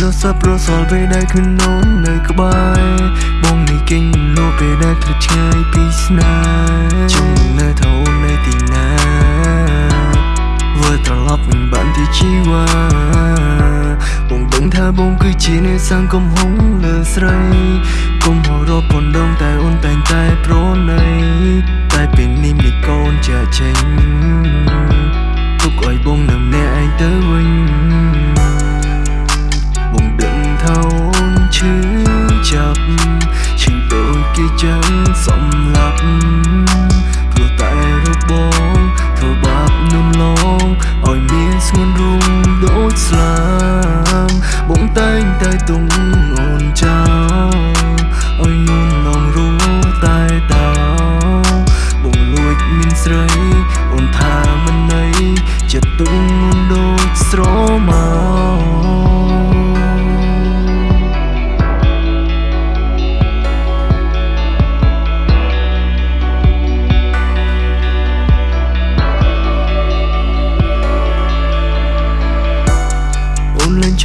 លោសប្រសល់ពេលដែលខ្លួននូននៅក្បែរបងនេះគេងលោពេលដែលភ្លេចឆ្ងាយពីស្នេហ៍ជុំនៅថោនៅទីណាវើត្រឡប់វិញបានទីជីវ៉ាបងដឹងថាបងគឺជាអ្នកសង្គមហងលើស្រីគុំហៅរកពនដងតែអូនតែងតែប្រណីតែពេលនេះមានកូនចាចេញទុកឲ្យបងនៅម្នាក់ឯងទៅវិញ ចគេចាំសំឡាប់ព្រោះតែរូបបងធ្វើបាបនំឡងឲ្យមានស្ងួនរូងដូចស្លាមបងតែងតែទុំអូនចោលឲ្យនួនឡងរូតែតោបងលួចមានស្រី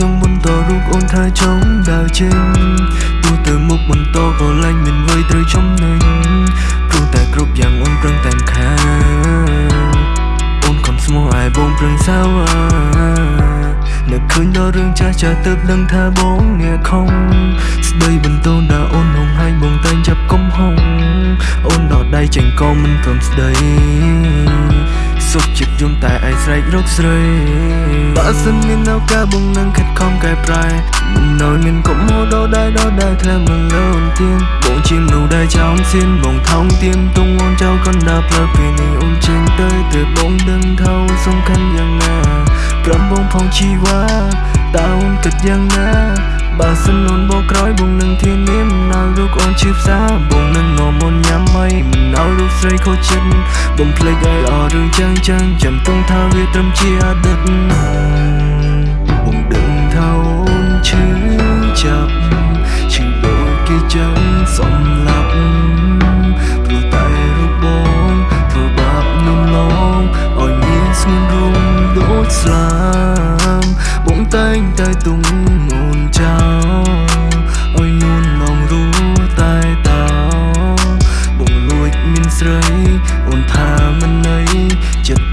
ងចង់បន្តរូបអូនថាចង់ដើរចេញទោះទៅមុខបន្តក៏លែងមានអ្វីត្រូវចំណេញព្រោះតែគ្រប់យ៉ាងអូនប្រឹងតែខាងអូនខំស្មោះឲ្យបងប្រឹងសាវ៉ានឹកឃើញដល់រឿងចាស់ចាស់ទៅដឹងថាបងអ្នកខំស្ដីបន្តូនដល់អូនហងហាញបងតែងចាប់កំហុងអូនដកដៃចេញក៏មិនព្រមស្ដីសុខចិត្តយំតែឯងស្រែករកស្រី បើសិនមានឱកាសបងនឹងខិតខំកែប្រែមិននៅមានកុំហៅដល់ដែរដល់ដែរថ្លឹងមកលើនទៀនបងជាមនុស្សដែលចោមសៀនបងថោងទៀនទុំអូនចៅកណ្ដាលផ្លូវពេលនេះអូនចេញទៅទើបបងដឹងថាអូនសំខាន់យ៉ាងណាព្រមបងផងជីវ៉ាតើអូនគិតយ៉ាងណាបើសិនអូនបងក្រោយបងនឹងធានាមិនឲ្យរូ បអូនឈឺផ្សាបងនឹងនាំអូនញ៉ាំអីមិនឲ្យរូបស្រីខូចចិត្តបងភ្លេចឲ្យអស់រឿងចឹងចឹងចាំទុំថាវាត្រឹមជាអតីតបងដឹងថាអូនឈឺចាប់ឈឺដូចគេចឹងសំឡាប់ព្រោះតែរូបបងធ្វើបាបនំឡងឲ្យមានស្ងួនរងដូចស្លាមបងតែងតែទុំ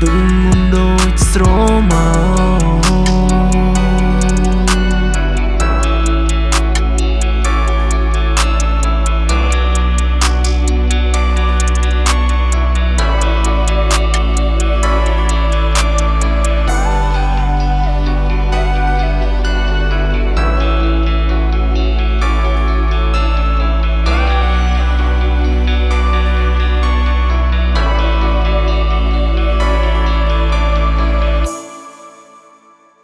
បង